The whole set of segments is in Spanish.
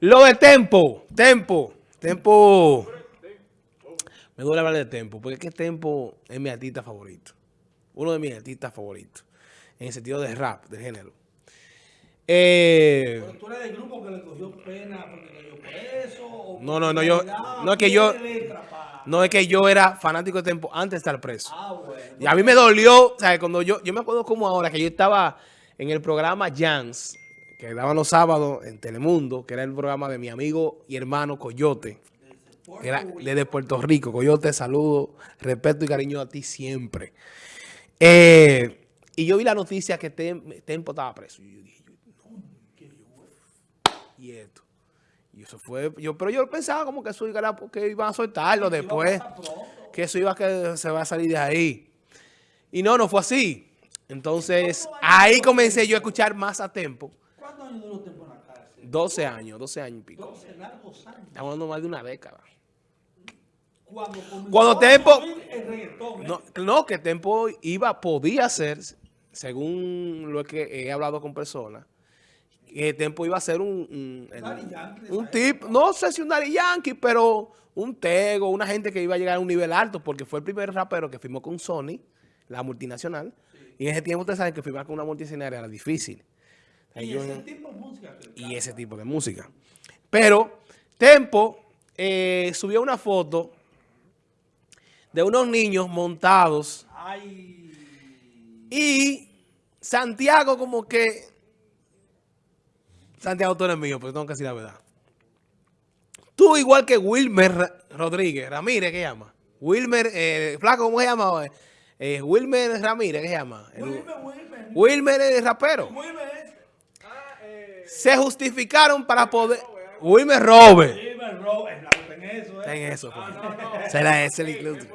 Lo de Tempo, Tempo, Tempo. Me duele hablar de Tempo, porque es que Tempo es mi artista favorito. Uno de mis artistas favoritos. En el sentido de rap, de género. Eh, ¿Pero tú eres del grupo que le cogió pena porque cayó por eso? no, no, no, yo, no es que yo, no es que yo era fanático de Tempo antes de estar preso. Ah, bueno. Y a mí me dolió, o sea, cuando yo, yo me acuerdo como ahora que yo estaba en el programa Jans, que daban los sábados en Telemundo, que era el programa de mi amigo y hermano Coyote, que era de Puerto Rico. Coyote, saludo, respeto y cariño a ti siempre. Eh, y yo vi la noticia que Tempo estaba preso. Y yo dije, no, ¿qué Y esto. Y eso fue, yo, pero yo pensaba como que eso iba, que iban a soltarlo después, que eso iba a que se va a salir de ahí. Y no, no fue así. Entonces, ahí comencé yo a escuchar más a Tempo. ¿Cuántos años duró la cárcel? 12 años, 12 años y pico. 12 largos años. Estamos hablando más de una década. Cuando, Cuando Tempo... ¿eh? no, no, que Tempo iba, podía ser, según lo que he hablado con personas, que Tempo iba a ser un, un, tip, no sé si un Daddy Yankee, pero un Tego, una gente que iba a llegar a un nivel alto, porque fue el primer rapero que firmó con Sony, la multinacional, y en ese tiempo ustedes saben que firmar con una multinacional era difícil. Y, ese tipo de música. Y ese tipo de música. Pero Tempo eh, subió una foto de unos niños montados. Y Santiago como que... Santiago, tú eres mío, pero tengo que decir la verdad. Tú igual que Wilmer Rodríguez, Ramírez, ¿qué llama? Wilmer, eh, Flaco, ¿cómo se llama? Eh, Wilmer Ramírez, ¿qué se llama? Wilmer, Wilmer. Wilmer es rapero. Wilmer. Se justificaron para poder... Wilmer Robert. Wilmer Robert, en eso. ¿eh? En eso. Pues. Ah, no. Será ese el incluso.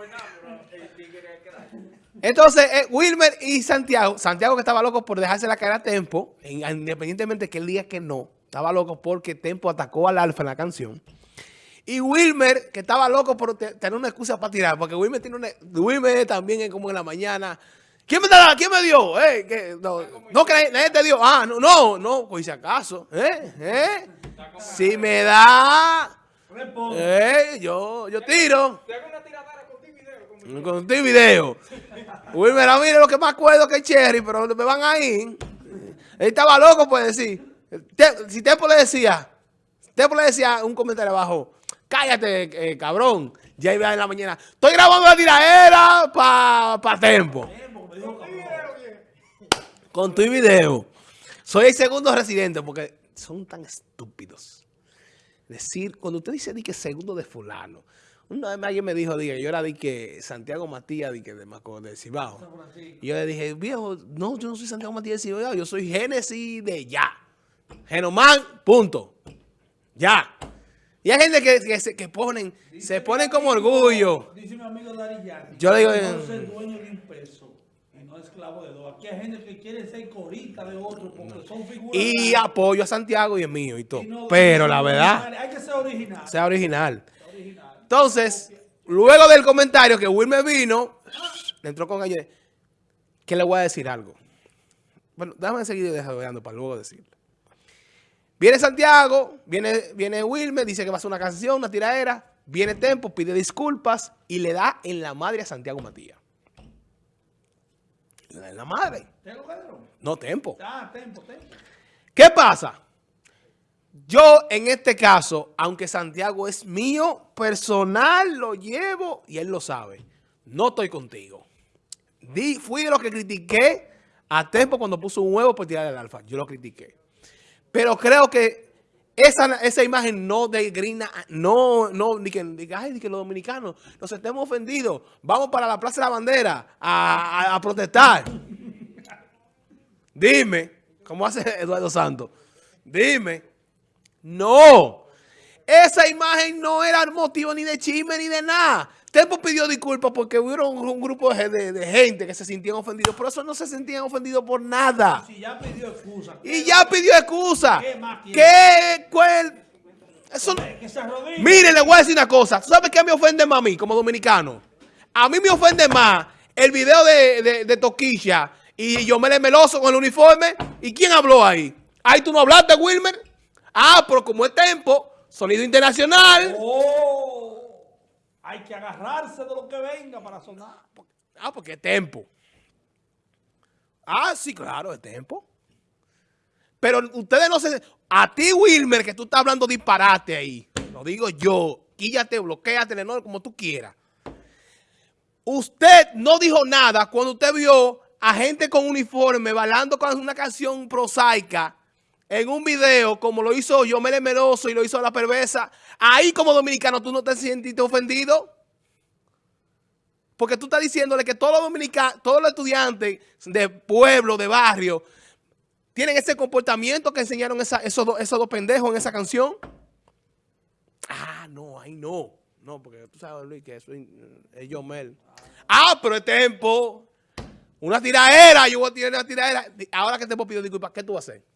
Entonces, eh, Wilmer y Santiago, Santiago que estaba loco por dejarse la cara a Tempo, independientemente de que él diga que no, estaba loco porque Tempo atacó al Alfa en la canción. Y Wilmer, que estaba loco por tener una excusa para tirar, porque Wilmer tiene una, Wilmer también es como en la mañana. ¿Quién me, da, ¿quién me dio? Eh, no, no, que nadie te dio. Ah, no, no, no, pues si acaso. ¿Eh? ¿Eh? Si me da, eh, yo, yo tiro. Te hago una tiradera con ti video. Con ti video. Wilmer, mire lo que más acuerdo que Cherry, pero me van ahí. Él estaba loco, puede decir. Si Tempo le decía, Tempo le decía un comentario abajo, cállate, eh, cabrón. Ya iba en la mañana, estoy grabando la tiradera para pa Tempo. Con tu video. Soy el segundo residente porque son tan estúpidos. Decir, cuando usted dice di que segundo de fulano, una vez alguien me dijo, dije, yo era de que Santiago Matías, de que de, de Cibao. Y yo le dije, viejo, no, yo no soy Santiago Matías de Cibao, yo soy Génesis de ya. Genomán, punto. Ya. Y hay gente que, que, que ponen, se ponen como orgullo. Dice mi amigo Dari Yo le digo, no ser dueño de un peso y no esclavo de dos. Aquí hay gente que quiere ser corita de otro porque son figuras. Y apoyo a Santiago y es mío y todo. Pero la verdad. Hay que ser original. Sea original. Entonces, luego del comentario que Will me vino, le entró con ayer, que le voy a decir algo. Bueno, déjame seguir desarrollando para luego decirle. Viene Santiago, viene, viene Wilmer, dice que va a hacer una canción, una tiradera. Viene Tempo, pide disculpas y le da en la madre a Santiago Matías. En la madre. ¿Tempo Pedro? No, Tempo. Ah, Tempo, Tempo. ¿Qué pasa? Yo, en este caso, aunque Santiago es mío, personal, lo llevo y él lo sabe. No estoy contigo. Di, fui de los que critiqué a Tempo cuando puso un huevo por tirar el alfa. Yo lo critiqué. Pero creo que esa, esa imagen no degrina, no, no, ni que, ni que los dominicanos nos estemos ofendidos. Vamos para la Plaza de la Bandera a, a protestar. Dime, ¿cómo hace Eduardo Santos? Dime. No. Esa imagen no era motivo ni de chisme ni de nada. Tempo pidió disculpas porque hubo un, grupo de, gente que se sentían ofendidos. Por eso no se sentían ofendidos por nada. Si ya pidió excusa. Y ya pidió excusa. ¿Qué ¿Qué? Eso, mire, le voy a decir una cosa. ¿Sabes qué me ofende más a mí como dominicano? A mí me ofende más el video de, de, Toquilla y yo me le meloso con el uniforme. ¿Y quién habló ahí? Ahí tú no hablaste, Wilmer. Ah, pero como es tempo, sonido internacional. Oh, hay que agarrarse de lo que venga para sonar. Ah, porque es tempo. Ah, sí, claro, es tempo. Pero ustedes no se... A ti, Wilmer, que tú estás hablando disparate ahí. Lo digo yo. Quíllate, bloqueate, no, como tú quieras. Usted no dijo nada cuando usted vio a gente con uniforme bailando con una canción prosaica en un video como lo hizo yo, Meroso y lo hizo La Perversa. Ahí como dominicano tú no te sientes ofendido. Porque tú estás diciéndole que todos los dominicanos, todos los estudiantes de pueblo, de barrio, tienen ese comportamiento que enseñaron esos, dos, pendejos en esa canción. Ah, no, ahí no. No, porque tú sabes, Luis, que eso es, es Mel. Ah, pero es tiempo. Una tiraera, yo voy a tirar una tiraera. Ahora que te pedir disculpas, ¿qué tú vas a hacer?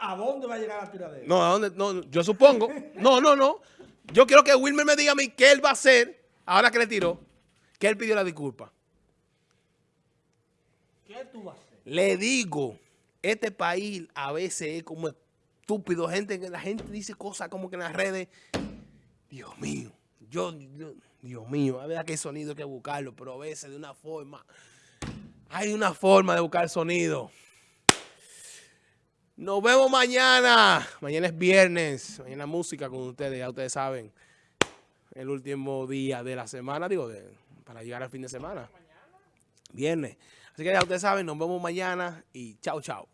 ¿A dónde va a llegar la tiradera? No, ¿a dónde? No, yo supongo. No, no, no. Yo quiero que Wilmer me diga a mí qué él va a hacer ahora que le tiró, que él pidió la disculpa. ¿Qué tú vas a hacer? Le digo, este país a veces es como estúpido. Gente, la gente dice cosas como que en las redes. Dios mío, yo, Dios mío, a ver qué sonido hay que buscarlo, pero a veces de una forma. Hay una forma de buscar sonido. Nos vemos mañana. Mañana es viernes. Mañana música con ustedes, ya ustedes saben el último día de la semana, digo, de, para llegar al fin de semana. Viernes. Así que ya ustedes saben, nos vemos mañana y chao, chao.